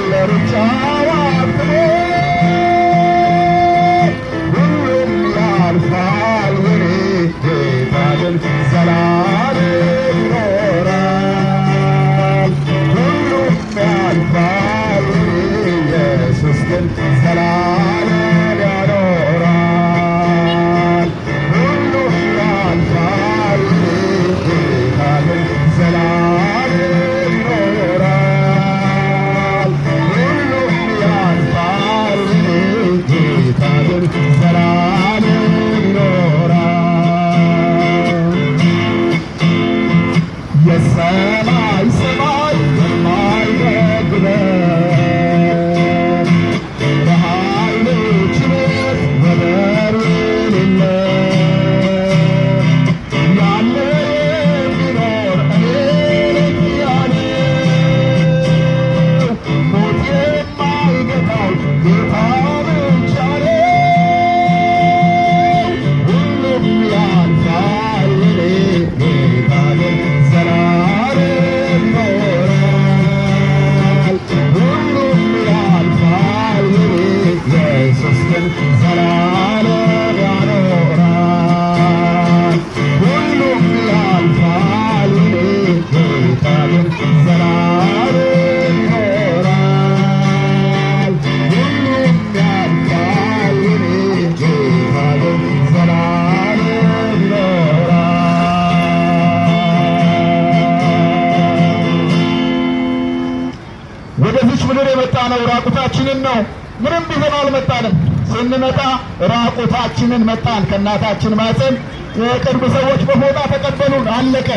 little let it all out. ምን ነው ምንም ቢሆን አልመጣንም። ስንመጣ ራቁታችንን መጣን። ከእናታችን ማፀን የቅርብ ሰዎች በፎጣ ተቀበሉን። አለቀ።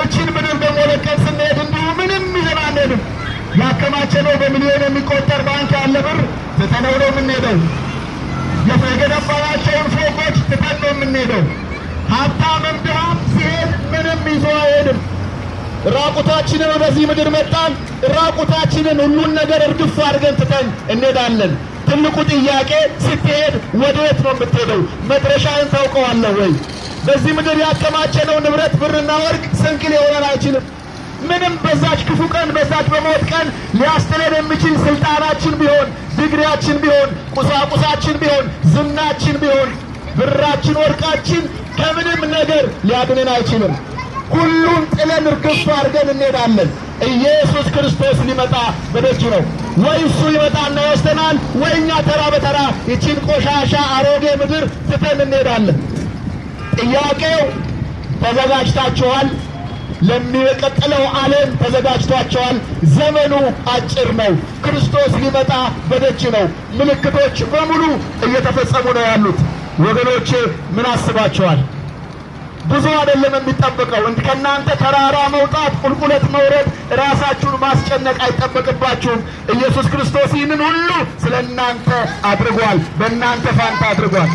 እችን ምድር ደግሞ ለቀን ስንሄድ እንዲሁ ምንም ይዘን አንሄድም። ያከማቸነው በሚሊዮን የሚቆጠር ባንክ ያለ ብር ትተነው ነው የምንሄደው። የገነባናቸውን ፎቆች ትተን ነው የምንሄደው። ሀብታምም ድሃም ሲሄድ ራቁታችንን ወደዚህ ምድር መጣን። ራቁታችንን ሁሉን ነገር እርግፍ አድርገን ትተን እንሄዳለን። ትልቁ ጥያቄ ስትሄድ ወዴት ነው የምትሄደው? መድረሻህን ታውቀዋለህ ወይ? በዚህ ምድር ያከማቸነው ንብረት ብርና ወርቅ ስንቅ ሊሆነን አይችልም። ምንም በዛች ክፉ ቀን በዛች በሞት ቀን ሊያስጥለን የሚችል ስልጣናችን ቢሆን ዲግሪያችን ቢሆን ቁሳቁሳችን ቢሆን ዝናችን ቢሆን ብራችን ወርቃችን ከምንም ነገር ሊያድንን አይችልም። ሁሉን ጥለን እርግፍ አድርገን እንሄዳለን። ኢየሱስ ክርስቶስ ሊመጣ በደጅ ነው። ወይ እሱ ይመጣና ይወስደናል፣ ወይ እኛ ተራ በተራ ይቺን ቆሻሻ አሮጌ ምድር ትተን እንሄዳለን። ጥያቄው ተዘጋጅታችኋል? ለሚቀጥለው ዓለም ተዘጋጅቷቸዋል። ዘመኑ አጭር ነው። ክርስቶስ ሊመጣ በደጅ ነው። ምልክቶች በሙሉ እየተፈጸሙ ነው ያሉት። ወገኖቼ ምን አስባቸዋል? ብዙ አይደለም የሚጠበቀው። ከእናንተ ተራራ መውጣት፣ ቁልቁለት መውረድ፣ ራሳችሁን ማስጨነቅ አይጠበቅባችሁም። ኢየሱስ ክርስቶስ ይህንን ሁሉ ስለ እናንተ አድርጓል። በእናንተ ፋንታ አድርጓል።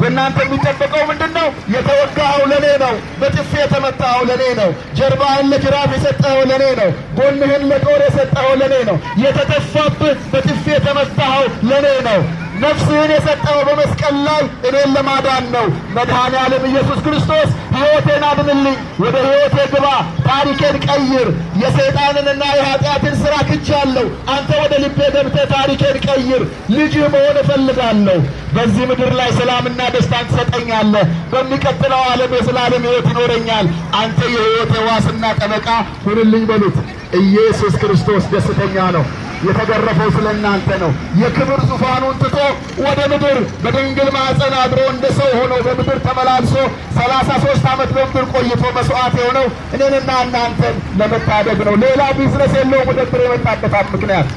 በእናንተ የሚጠበቀው ምንድን ነው? የተወጋኸው ለእኔ ነው። በጥፊ የተመታኸው ለእኔ ነው። ጀርባህን ለጅራፍ የሰጠኸው ለእኔ ነው። ጎንህን ለጦር የሰጠኸው ለእኔ ነው። የተተፋብህ በጥፊ የተመታኸው ለእኔ ነው። ነፍስህን የሰጠኸው በመስቀል ላይ እኔን ለማዳን ነው። መድኃኔ ዓለም ኢየሱስ ክርስቶስ ሕይወቴን አድንልኝ፣ ወደ ሕይወቴ ግባ፣ ታሪኬን ቀይር፣ የሰይጣንንና የኀጢአትን ሥራ ክጃለሁ፣ አንተ ወደ ልቤ ገብተህ ታሪኬን ቀይር፣ ልጅህ መሆን እፈልጋለሁ። በዚህ ምድር ላይ ሰላምና ደስታን ትሰጠኛለህ፣ በሚቀጥለው ዓለም የዘላለም ሕይወት ይኖረኛል። አንተ የሕይወቴ ዋስና ጠበቃ ሁንልኝ በሉት። ኢየሱስ ክርስቶስ ደስተኛ ነው። የተገረፈው ስለ እናንተ ነው። የክብር ዙፋኑን ትቶ ወደ ምድር በድንግል ማኅፀን አድሮ እንደ ሰው ሆኖ በምድር ተመላልሶ ሰላሳ ሦስት ዓመት በምድር ቆይቶ መስዋዕት የሆነው እኔንና እናንተን ለመታደግ ነው። ሌላ ቢዝነስ የለውም። ወደ ምድር የመጣበታት ምክንያት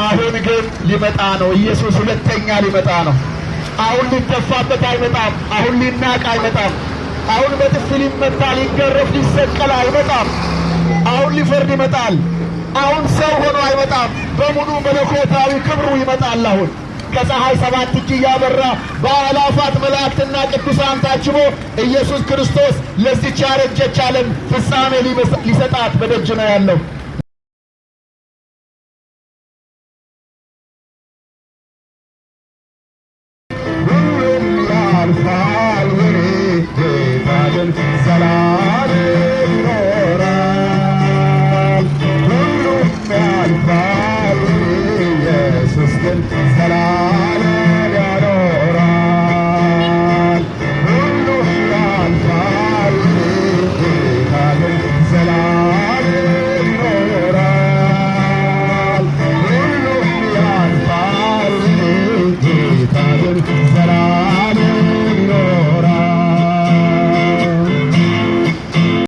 አሁን ግን ሊመጣ ነው። ኢየሱስ ሁለተኛ ሊመጣ ነው። አሁን ሊተፋበት አይመጣም። አሁን ሊናቅ አይመጣም። አሁን በጥፊ ሊመታ፣ ሊገረፍ፣ ሊሰቀል አይመጣም። አሁን ሊፈርድ ይመጣል። አሁን ሰው ሆኖ አይመጣም። በሙሉ መለኮታዊ ክብሩ ይመጣል። አሁን ከፀሐይ ሰባት እጅ እያበራ በአእላፋት መላእክትና ቅዱሳን ታጅቦ ኢየሱስ ክርስቶስ ለዚች ያረጀች ዓለም ፍጻሜ ሊሰጣት በደጅ ነው ያለው። ሁሉም